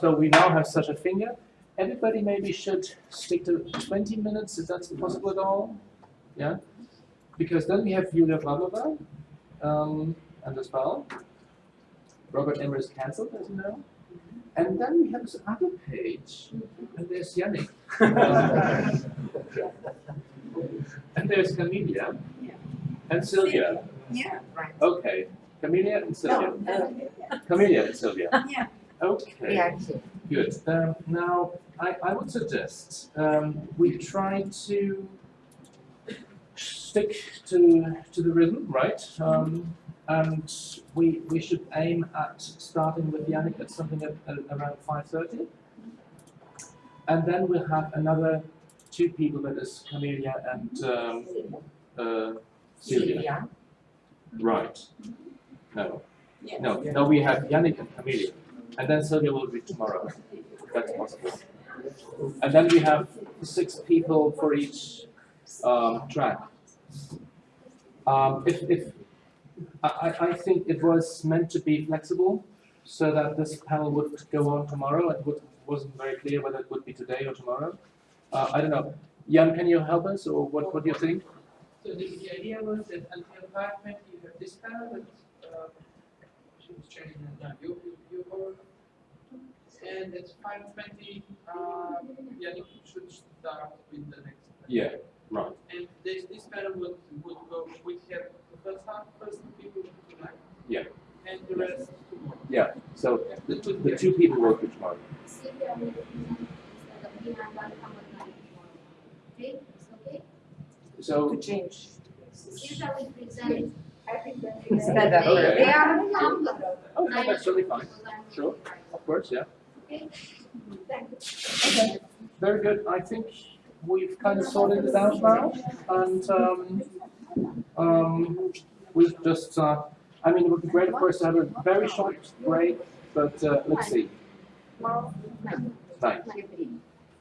So we now have Sasha Finger. Everybody maybe should stick to 20 minutes, if that's possible at all. Yeah? Because then we have Julia Pavlova, um, and as well. Robert Emmer is cancelled, as you know. And then we have this other page, and there's Yannick. and there's Camelia, and Sylvia. Yeah, right. Okay, Camelia and Sylvia. uh, Camelia and Sylvia. Yeah. Okay. Yeah. Good. Um, now, I, I would suggest um, we try to stick to to the rhythm, right? Um, and we we should aim at starting with Yannick at something at, at around five thirty, and then we'll have another two people that is Camelia and um, uh, Sylvia. Right. No. No. No. We have Yannick and Camelia, and then Sylvia will be tomorrow. That's possible. And then we have six people for each um, track. Um, if, if I, I think it was meant to be flexible, so that this panel would go on tomorrow. It would, wasn't very clear whether it would be today or tomorrow. Uh, I don't know. Jan, can you help us, or what, what do you think? So the, the idea was that until twenty, you have this panel, but, uh, she was changing it now, you, you, you. And at five twenty, uh, Yannick should start with the next. panel. Yeah, right. And this, this panel would, would go, we have the first half, first people tonight. Yeah. And the rest tomorrow. Yeah. So Yeah, the, that would the two people work be tomorrow. Sylvia will present instead of me, I'm gonna come at night tomorrow. Okay, it's okay? So To change. Sylvia will present. I think that. Okay. They are longer. Oh, no, that's totally fine. Sure. Of course, yeah. Okay. Very good. I think we've kind of sorted it out now, and um, um, we've just. Uh, I mean, it would be great, of course, to have a very short break, but uh, let's see. Nine.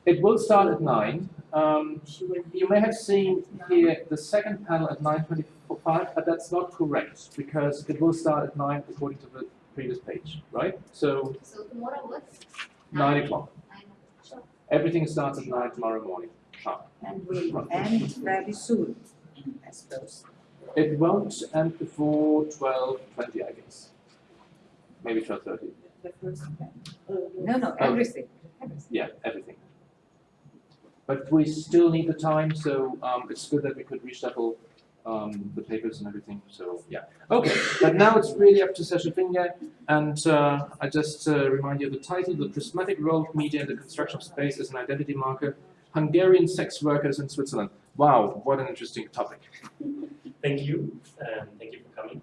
It will start at nine. Um, you may have seen here the second panel at nine twenty-five, but that's not correct because it will start at nine according to the previous page, right? So So tomorrow what? nine o'clock. Sure. Everything starts at nine tomorrow morning. Sharp. And will end very soon, I suppose. It won't end before twelve twenty, I guess. Maybe twelve thirty. The. No, no, everything, everything. Yeah, everything. But we still need the time, so um, it's good that we could reshuffle um, the papers and everything. So yeah, okay. But now it's really up to Sasha Finger, and uh, I just uh, remind you of the title: "The Prismatic Role of Media in the Construction of Space as an Identity Marker: Hungarian Sex Workers in Switzerland." Wow, what an interesting topic. Thank you, and thank you for coming.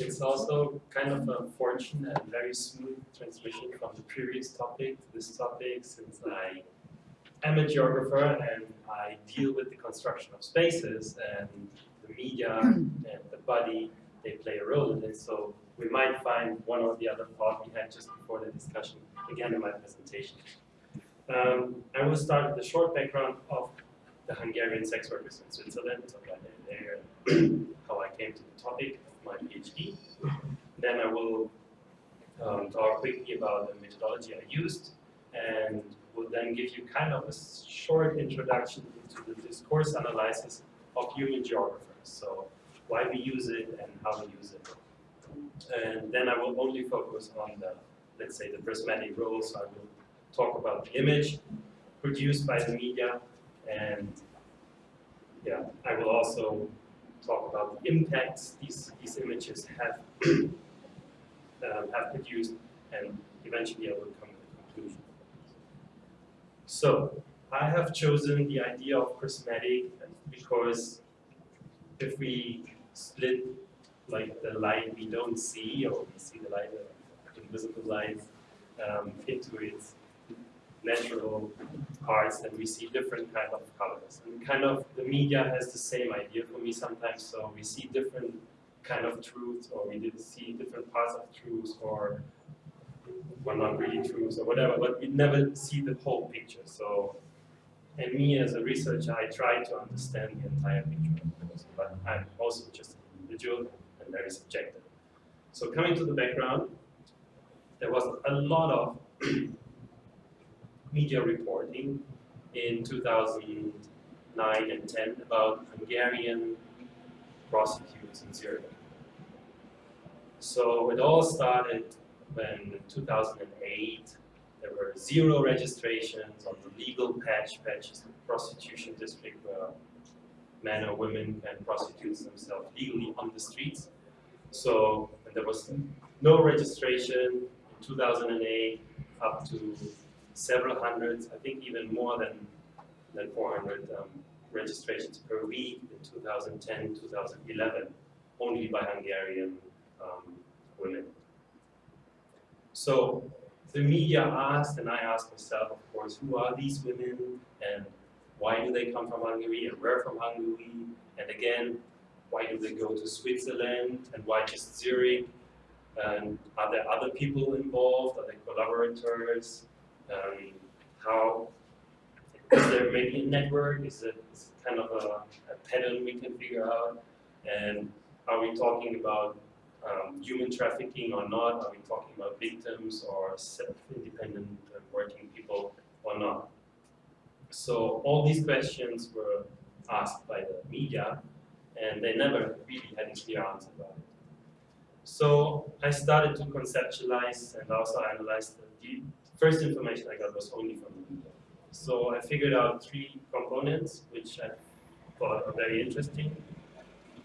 It's also kind of a fortunate and very smooth transmission from the previous topic to this topic, since I am a geographer and I deal with the construction of spaces and media and the body, they play a role in it. So we might find one or the other thought we had just before the discussion again in my presentation. Um, I will start with a short background of the Hungarian sex workers in Switzerland, so that there, how I came to the topic of my PhD. Then I will um, talk quickly about the methodology I used, and will then give you kind of a short introduction into the discourse analysis of human geographers. So why we use it and how we use it. And then I will only focus on the, let's say, the prismatic role. So I will talk about the image produced by the media and yeah, I will also talk about the impacts these, these images have, um, have produced and eventually I will come to a conclusion. So I have chosen the idea of prismatic because if we split like the light we don't see or we see the light, uh, invisible light um, into its natural parts and we see different kind of colors. And kind of the media has the same idea for me sometimes, so we see different kind of truths or we did see different parts of truths or well not really truths or whatever, but we never see the whole picture. So and me as a researcher I try to understand the entire picture course, but I'm also just an individual and very subjective. So coming to the background, there was a lot of media reporting in 2009 and 10 about Hungarian prostitutes in Zurich. So it all started when in 2008 there were zero registrations on the legal patch. patches the prostitution district where men or women can prostitute themselves legally on the streets. So and there was no registration in 2008 up to several hundreds, I think even more than, than 400 um, registrations per week in 2010, 2011, only by Hungarian um, women. So the media asked, and I asked myself, of course, who are these women and why do they come from Hungary and where from Hungary? And again, why do they go to Switzerland and why just Zurich? And are there other people involved? Are there collaborators? Um, how is there maybe a network? Is it, is it kind of a, a pattern we can figure out? And are we talking about um, human trafficking or not? Are we talking about victims or self-independent uh, working people or not? So all these questions were asked by the media and they never really had a clear answer about it. So I started to conceptualize and also analyze the, first information I got was only from the media. So I figured out three components which I thought are very interesting.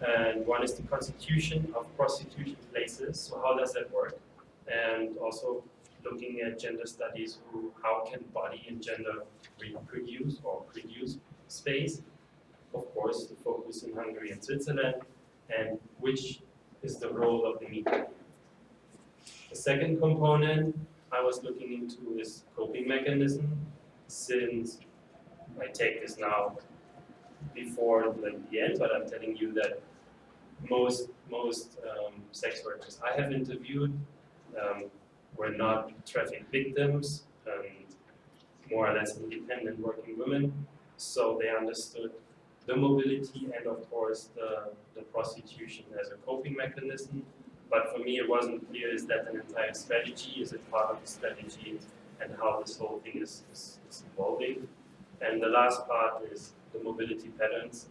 And one is the constitution of prostitution places, so how does that work? And also looking at gender studies, who, how can body and gender reproduce or produce space? Of course, the focus in Hungary and Switzerland, and which is the role of the media. The second component I was looking into is coping mechanism, since I take this now before like the end, but I'm telling you that most most um, sex workers I have interviewed um, were not traffic victims and more or less independent working women, so they understood the mobility and of course the, the prostitution as a coping mechanism. But for me it wasn't clear, is that an entire strategy? Is it part of the strategy? And how this whole thing is, is, is evolving. And the last part is the mobility patterns.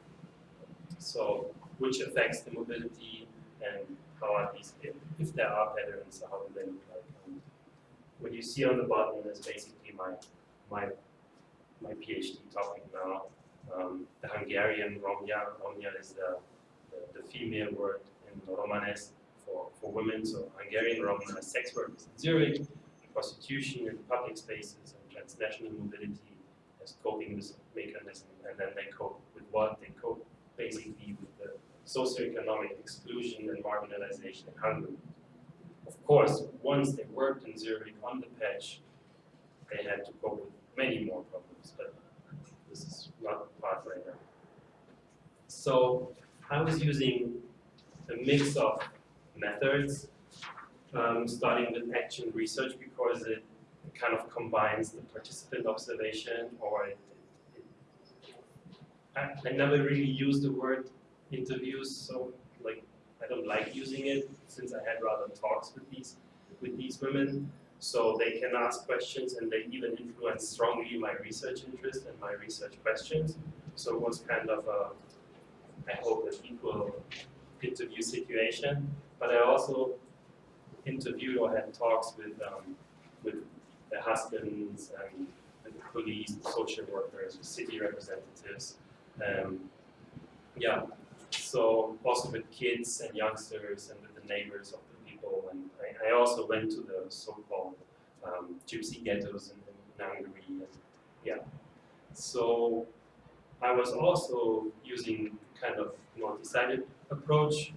So which affects the mobility and how are these, if, if there are patterns, how do they look like? What you see on the bottom is basically my, my, my PhD topic now. Um, the Hungarian Romnja, Romnja is the, the, the female word in Romanes for, for women, so Hungarian Roma is sex workers in Zurich, prostitution in public spaces and transnational mobility as coping mechanism, and then they cope with what? They cope basically with the socioeconomic exclusion and marginalization in Hungary. Of course, once they worked in Zurich on the patch, they had to cope with many more problems, but this is not part now. So I was using a mix of methods, um, starting with action research because it kind of combines the participant observation or it, it, it, I, I never really used the word interviews, so like I don't like using it since I had rather talks with these with these women. So they can ask questions and they even influence strongly my research interest and my research questions. So it was kind of a, I hope, an equal interview situation. But I also interviewed or had talks with um, with the husbands and the police, social workers, city representatives. Um, yeah, so also with kids and youngsters and with the neighbors of the people. And I, I also went to the so-called um, gypsy ghettos in, in Hungary. And yeah, so I was also using kind of multi-sited approach,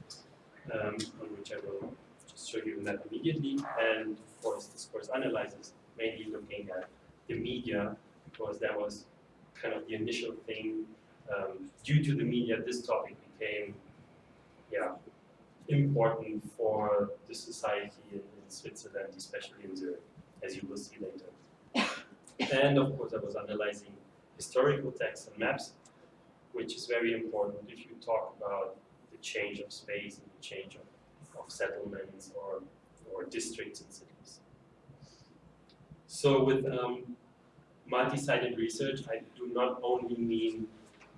um, on which I will just show you that immediately. And of course, discourse analysis mainly looking at the media because that was kind of the initial thing. Um, due to the media, this topic became, yeah, important for the society in, in Switzerland, especially in Zurich, as you will see later. and of course, I was analyzing historical texts and maps, which is very important if you talk about the change of space and the change of, of settlements or, or districts and cities. So with um, multi-sited research, I do not only mean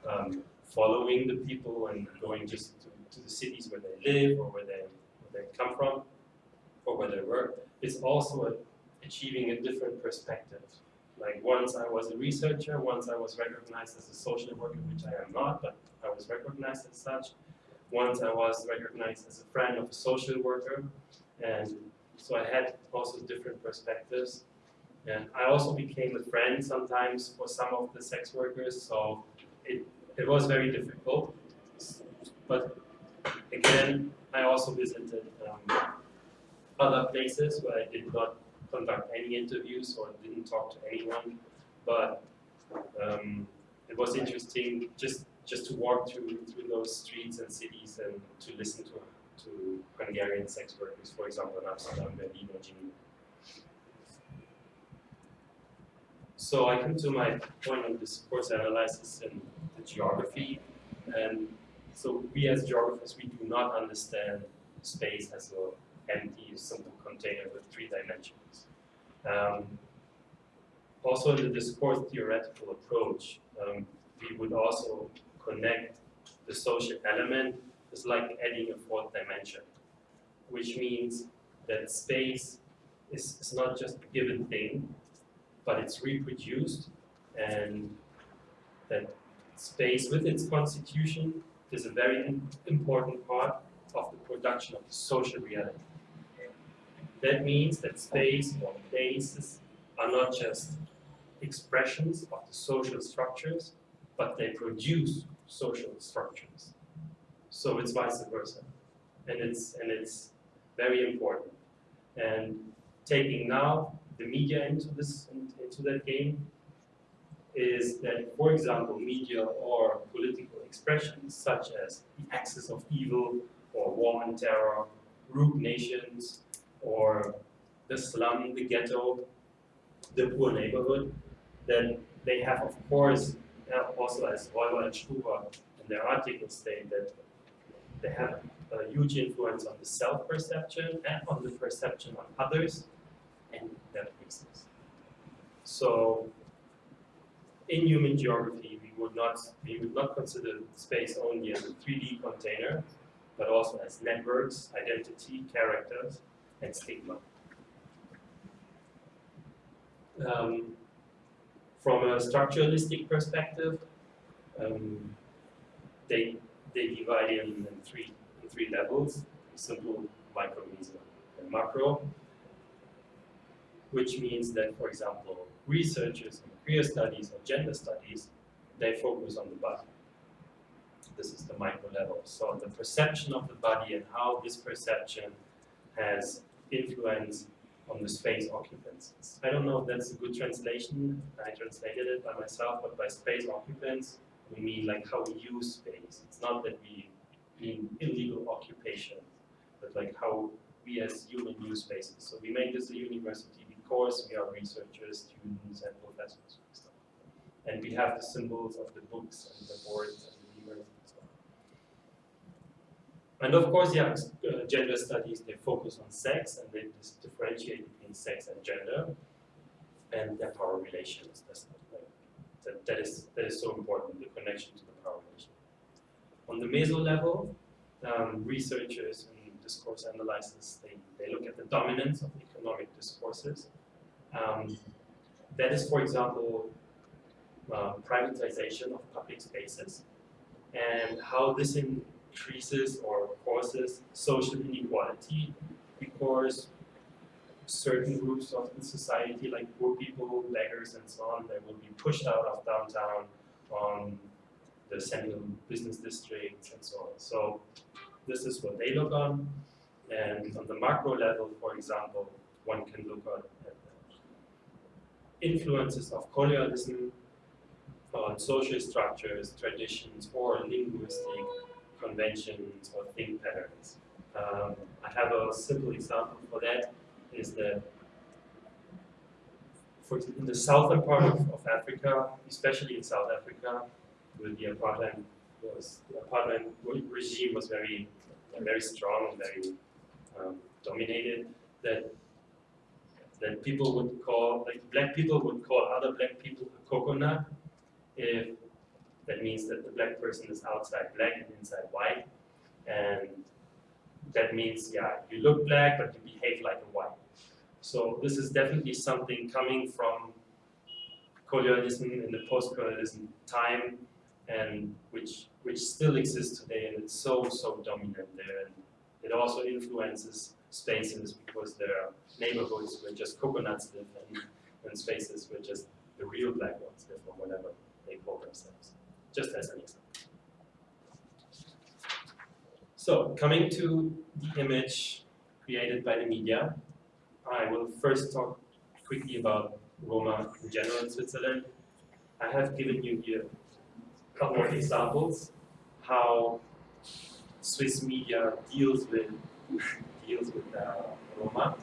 um, following the people and going just to, to the cities where they live or where they, where they come from or where they work. It's also a, achieving a different perspective. Like once I was a researcher, once I was recognized as a social worker, which I am not, but I was recognized as such. Once I was recognized as a friend of a social worker, and so I had also different perspectives. And I also became a friend sometimes for some of the sex workers, so it, it was very difficult. But again, I also visited um, other places where I did not conduct any interviews or didn't talk to anyone, but um, it was interesting just just to walk through through those streets and cities and to listen to to Hungarian sex workers, for example, in Amsterdam, Berlin, or Geneva. So I come to my point of discourse analysis and the geography, and so we as geographers, we do not understand space as an empty, simple container with three dimensions. Um, also in the discourse theoretical approach, um, we would also connect the social element is like adding a fourth dimension, which means that space is, is not just a given thing, but it's reproduced and that space with its constitution is a very important part of the production of the social reality. That means that space or places are not just expressions of the social structures, but they produce social structures. So it's vice versa. And it's, and it's very important. And taking now the media into this into that game is that, for example, media or political expressions such as the axis of evil or war and terror, rogue nations, or the slum, the ghetto, the poor neighborhood, then they have, of course, also as Reuber and Strüver in their articles state that they have a huge influence on the self-perception and on the perception of others and their places. So in human geography, we would not we would not consider space only as a 3D container, but also as networks, identity, characters, and stigma. Um, from a structuralistic perspective, um, they they divide in, in three in three levels: simple, micro, meso, and macro. Which means that, for example, researchers in queer studies or gender studies, they focus on the body. This is the micro level. So the perception of the body and how this perception has influence on the space occupants. I don't know if that's a good translation. I translated it by myself, but by space occupants, we mean like how we use space. It's not that we mean illegal occupation, but like how we as human use spaces. So we make this a university because we are researchers, students, and professors and stuff. And we have the symbols of the books and the boards and the lemurs and stuff. And of course, yeah, uh, gender studies, they focus on sex and they differentiate between sex and gender and their power relations. That's that, that, is, that is so important, the connection to the power relation. On the meso level, um, researchers and discourse analysis, they, they look at the dominance of economic discourses. Um, that is, for example, uh, privatization of public spaces and how this increases or causes social inequality because certain groups of the society, like poor people, beggars, and so on, they will be pushed out of downtown on the central business districts and so on. So this is what they look on. And on the macro level, for example, one can look at influences of colonialism on social structures, traditions, or linguistic conventions or think patterns. Um, I have a simple example for that is that for in the southern part of, of Africa, especially in South Africa, the apartheid was the apartheid regime was very very strong and very um, dominated that that people would call like black people would call other black people a coconut if that means that the black person is outside black and inside white. And that means, yeah, you look black, but you behave like a white. So this is definitely something coming from colonialism in the post-colonialism time and which which still exists today and it's so so dominant there and it also influences spaces because their neighborhoods where just coconuts live and, and spaces where just the real black ones live or whatever they call themselves. Just as an example. So coming to the image created by the media, I will first talk quickly about Roma in general in Switzerland. I have given you here a couple of examples how Swiss media deals with deals with uh, Roma.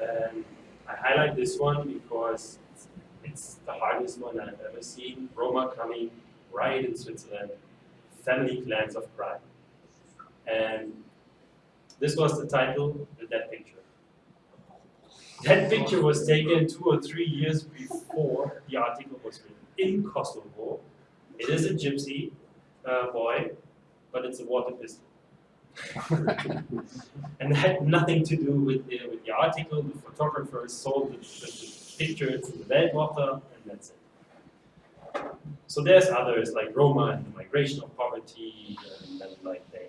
And I highlight this one because it's the hardest one I've ever seen. Roma coming right in Switzerland, family clans of crime. And this was the title, the dead picture. That picture was taken two or three years before the article was written in Kosovo. It is a gypsy uh, boy, but it's a water pistol. and had nothing to do with the, with the article. The photographer sold the, the, the picture to the Weltwoche, and that's it. So there's others like Roma and the migration of poverty, and like they,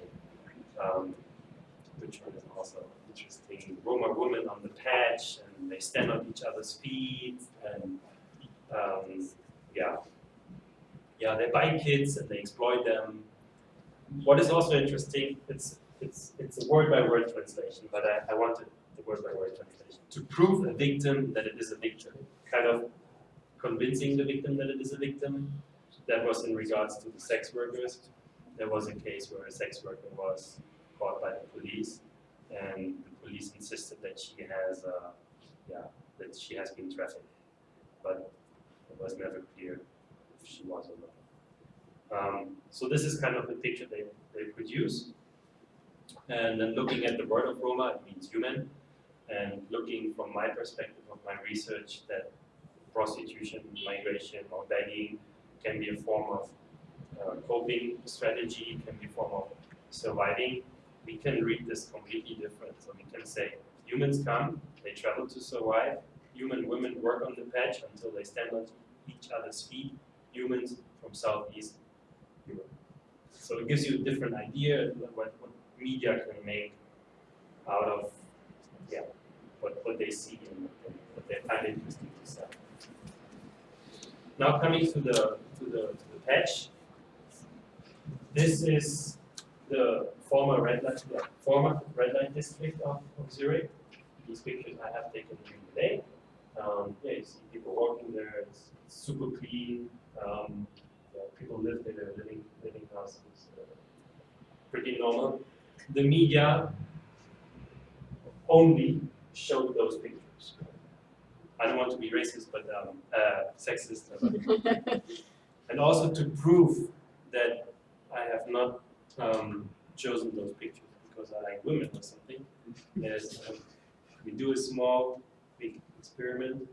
um, which one is also interesting, Roma women on the patch, and they stand on each other's feet, and um, yeah, yeah, they buy kids and they exploit them. What is also interesting, it's it's it's a word by word translation, but I, I wanted the word by word translation to prove a victim that it is a victim, kind of convincing the victim that it is a victim. That was in regards to the sex workers. There was a case where a sex worker was caught by the police, and the police insisted that she has, uh, yeah, that she has been trafficked, but it was never clear if she was or not. Um, so this is kind of the picture they, they produce. And then looking at the word of Roma, it means human. And looking from my perspective of my research that prostitution, migration, or begging can be a form of uh, coping strategy, can be a form of surviving, we can read this completely different. So we can say humans come, they travel to survive, human women work on the patch until they stand on each other's feet, humans from Southeast So it gives you a different idea what, what media can make out of yeah, what, what they see and, what they find interesting to sell. Now coming to the to the to the patch. This is the former red light yeah, former red light district of, of Zurich. These pictures I have taken during the day. Um, yeah, you see people walking there, it's, super clean. Um, people live there, living living houses, uh, pretty normal. The media only showed those pictures. I don't want to be racist, but um, uh, sexist. and also to prove that I have not um, chosen those pictures because I like women or something. Is um, we do a small, big experiment.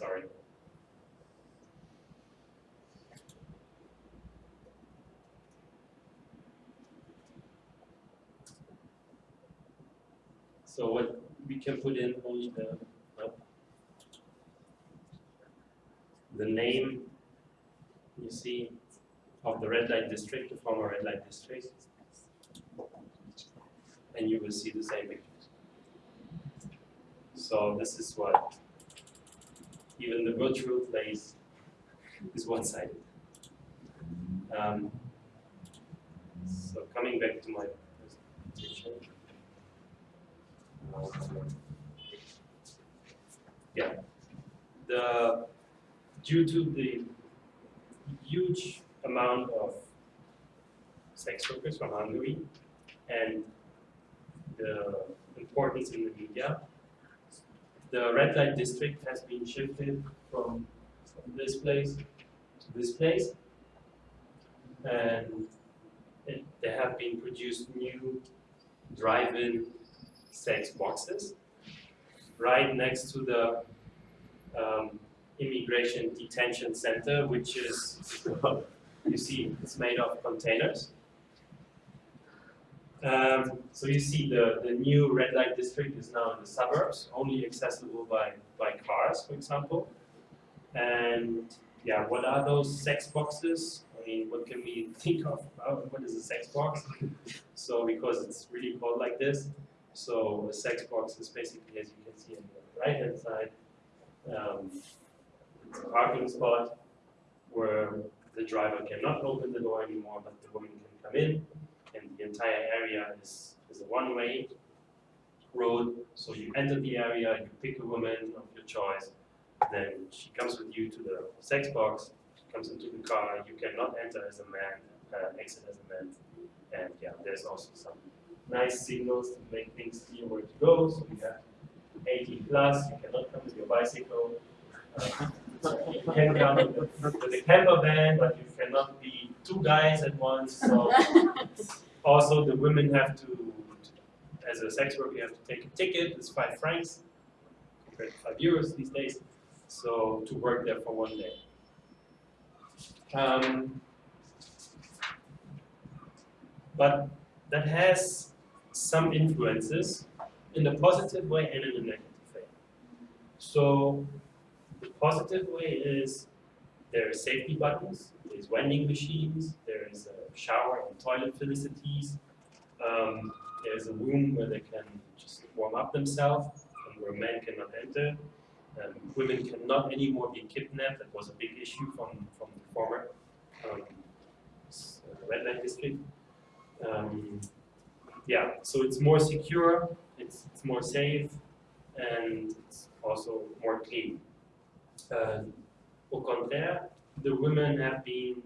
Sorry. So what we can put in only the uh, the name you see of the red light district, the former red light district, and you will see the same pictures. So this is what even the virtual place is one-sided. Um, so coming back to my presentation. Yeah, the due to the huge amount of sex workers from Hungary and the importance in the media, the red light district has been shifted from, from this place to this place. And it there have been produced new drive-in sex boxes right next to the um, immigration detention center, which is, you see, it's made of containers. Um, so you see the, the new red light district is now in the suburbs, only accessible by, by cars, for example. And yeah, what are those sex boxes? I mean, what can we think of? What is a sex box? So because it's really called like this, so a sex box is basically, as you can see on the right hand side, um, it's a parking spot where the driver cannot open the door anymore, but the woman can come in, the entire area is, is a one-way road. So you enter the area, you pick a woman of your choice, then she comes with you to the sex box, comes into the car, you cannot enter as a man, uh, exit as a man. And yeah, there's also some nice signals to make things clear where to go. So we have 18 plus, you cannot come with your bicycle. Uh, you can come with with a camper van, but you cannot be two guys at once. So also the women have to, as a sex worker, you have to take a ticket. It's five francs compared to five euros these days. So to work there for one day. Um, but that has some influences in a positive way and in a negative way. So the positive way is there are safety buttons, there's vending machines, there is a shower and toilet facilities, um, there's a room where they can just warm up themselves and where men cannot enter. Um, women cannot anymore be kidnapped. That was a big issue from, from the former um, uh, red light district. Um, yeah, so it's more secure, it's, it's more safe, and it's also more clean. Uh, au contraire, the women have been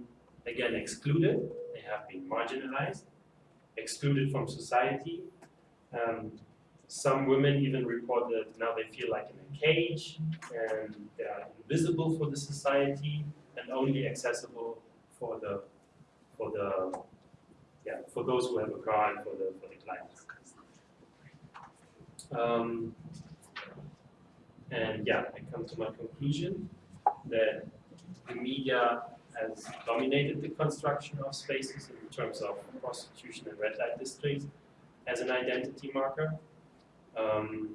again excluded, they have been marginalized, excluded from society. Um, some women even report that now they feel like in a cage and they are invisible for the society and only accessible for the for the yeah for those who have a car and for the for the clients. Um, and yeah, I come to my conclusion that the media has dominated the construction of spaces in terms of prostitution and red light districts as an identity marker um,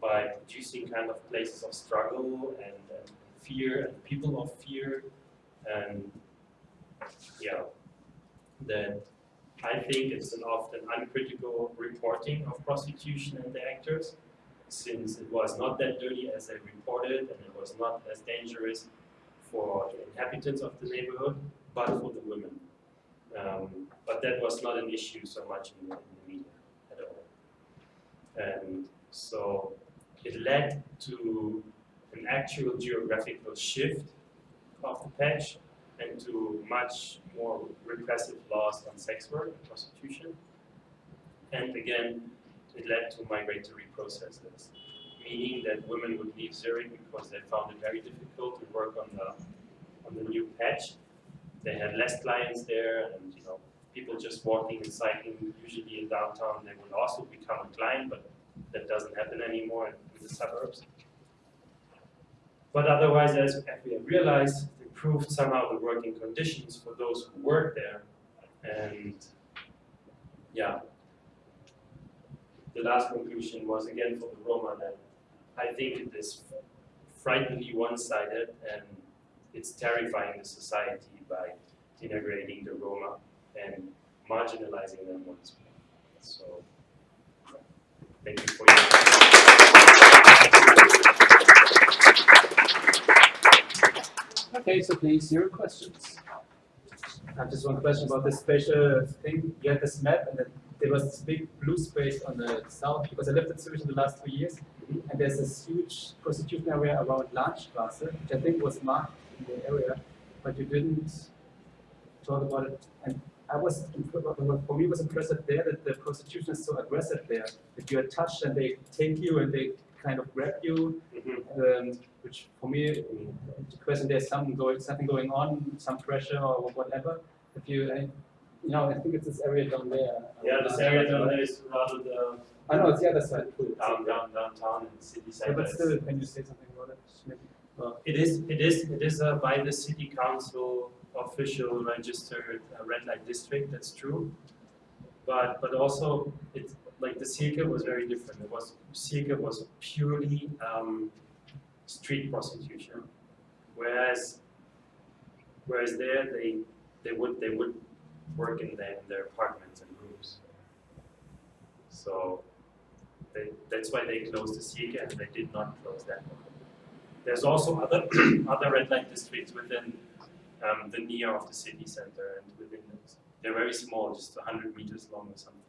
by producing kind of places of struggle and, and fear and people of fear and yeah that I think it's an often uncritical reporting of prostitution and the actors since it was not that dirty as they reported and it was not as dangerous for the inhabitants of the neighborhood but for the women. Um, but that was not an issue so much in the, in the media at all. And so it led to an actual geographical shift of the patch and to much more repressive laws on sex work and prostitution. And again, it led to migratory processes, meaning that women would leave Zurich because they found it very difficult to work on the on the new patch. They had less clients there, and you know, people just walking and cycling, usually in downtown, they would also become a client, but that doesn't happen anymore in the suburbs. But otherwise, as, as we have realized, improved somehow the working conditions for those who work there. And yeah, the last conclusion was again for the Roma that I think it is frighteningly one-sided and it's terrifying the society by integrating the Roma and marginalizing them once more. So, thank you for your Okay, so please, your questions. I have just one question about this special thing. You had this map and then there was this big blue space on the south because I lived in Zurich in the last two years and there's this huge prostitution area around Langstrasse, which I think was marked in the area, but you didn't talk about it. And I was, for me, was impressive there that the prostitution is so aggressive there. That you are touched and they take you and they kind of grab you, Mhm. um, which for me, the question there's something going, something going on, some pressure or whatever. If you, I, No, I think it's this area down there. Yeah, this area down there is rather the I know, it's the other side too. down, down, downtown and city Yeah, but still, can you say something about it? Maybe. Uh, It is, it is, it is uh, by the city council official registered uh, red light district, that's true. But, but also, it's, like, the Sihlquai was very different, it was, Sihlquai was purely, um, street prostitution. Whereas, whereas there, they, they would, they would work in their, in their apartments and rooms. So, they, that's why they closed the Sihlquai and they did not close that one. There's also other other red light districts within um, the near of the city center and within those. They're very small, just 100 meters long or something.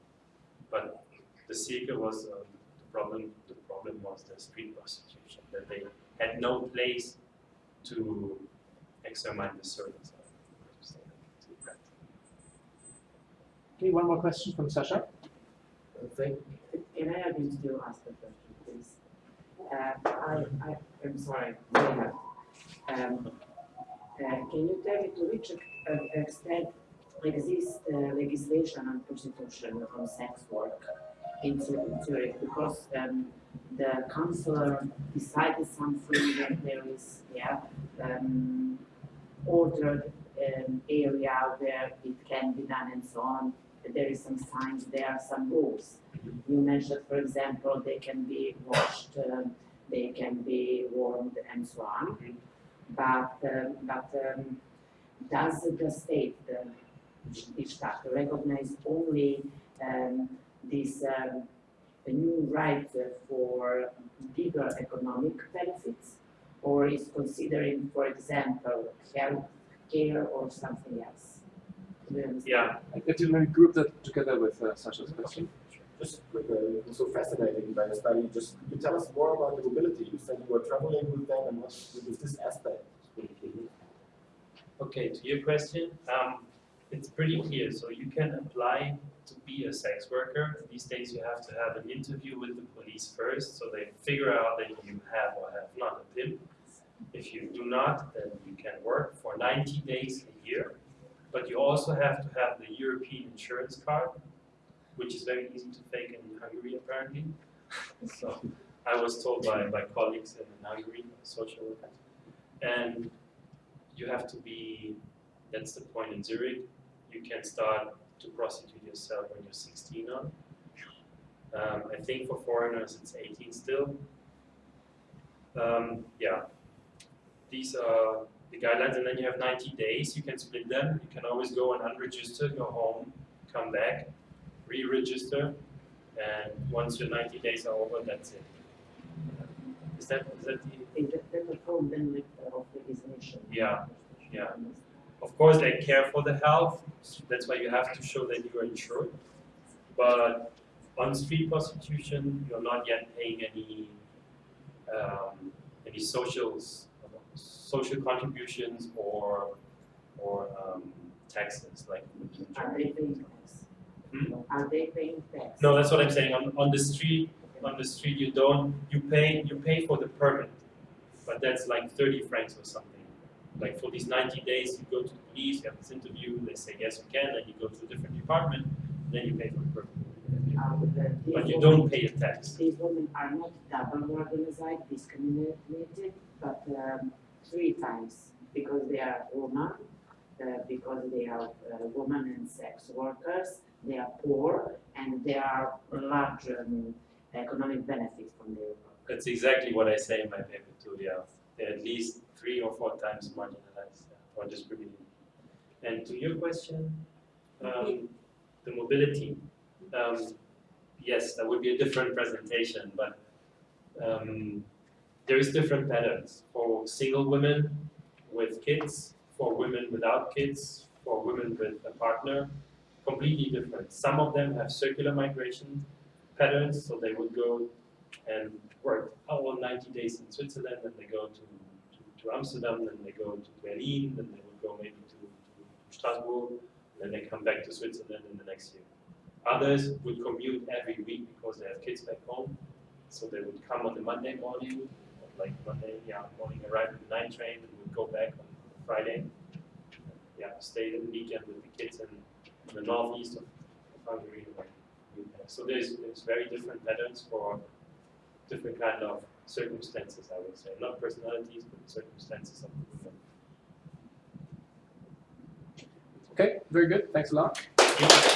But the Sihlquai was uh, the problem. The problem was the street prostitution that they had no place to examine the servants. Okay, one more question from Sasha. Thank, can I have you still ask the question, please? Uh, I, I, I'm sorry. Um, uh, can you tell me to which uh, extent exists uh, legislation on prostitution on sex work in Zu- Zurich? Because um, the councillor decided something that there is, yeah, um, ordered um, area where it can be done and so on. There is some signs, there are some rules. You mentioned, for example, they can be washed, um, they can be warmed and so on. But, um, but um, does the state, the the recognize only um, this um, new right uh, for bigger economic benefits? Or is considering, for example, health care or something else? Do you understand? Yeah, I I did maybe group that together with uh, Sasha's question. Just quickly, it was so fascinating by the study. Just could you tell us more about the mobility? You said you were traveling with them, and what is this aspect? Okay, to your question, um, it's pretty clear. So you can apply to be a sex worker. These days you have to have an interview with the police first, so they figure out that you have or have not a PIN. If you do not, then you can work for 90 days a year. But you also have to have the European insurance card, which is very easy to fake in Hungary apparently. so I was told by, by colleagues in Hungary, social workers. And you have to be, that's the point in Zurich, you can start to prostitute yourself when you're 16 on. Um, I think for foreigners it's 18 still. Um, yeah, these are the guidelines, and then you have 90 days. You can split them. You can always go and unregister, go home, come back, re-register, and once your 90 days are over, that's it. Is that is that the Is that then the form then like of? Yeah, yeah. Of course, they care for the health, that's why you have to show that you are insured. But on street prostitution, you're not yet paying any, um, any socials, social contributions or, or, um, taxes, like. Are they paying tax? Hmm? Are they paying tax? No, that's what I'm saying, on, on the street, on the street, you don't, you pay, you pay for the permit, but that's like thirty francs or something. Like for these ninety days, you go to the police, you have this interview, they say yes, you can, then you go to a different department, then you pay for the permit. Uh, But you don't pay a tax. These women are not double organized, discriminated, but um, three times because they are women, uh, because they are uh, women and sex workers, they are poor, and they are large um, economic benefit from their work. That's exactly what I say in my paper too, yeah. They're at least three or four times marginalized uh, or discriminated. And to your question, um, the mobility, um, yes, that would be a different presentation, but um, there is different patterns for single women with kids, for women without kids, for women with a partner, completely different. Some of them have circular migration patterns, so they would go and work oh, all 90 days in Switzerland, then they go to, to, to Amsterdam, then they go to Berlin, then they would go maybe to, to Strasbourg, then they come back to Switzerland in the next year. Others would commute every week because they have kids back home, so they would come on the Monday morning, like Monday, yeah, morning, arrive at the night train, and would go back on Friday. Yeah, stay the weekend with the kids in, the northeast of Hungary. So there's, there's very different patterns for different kind of circumstances, I would say. Not personalities, but circumstances of the women. Okay, very good. Thanks a lot. Thank you.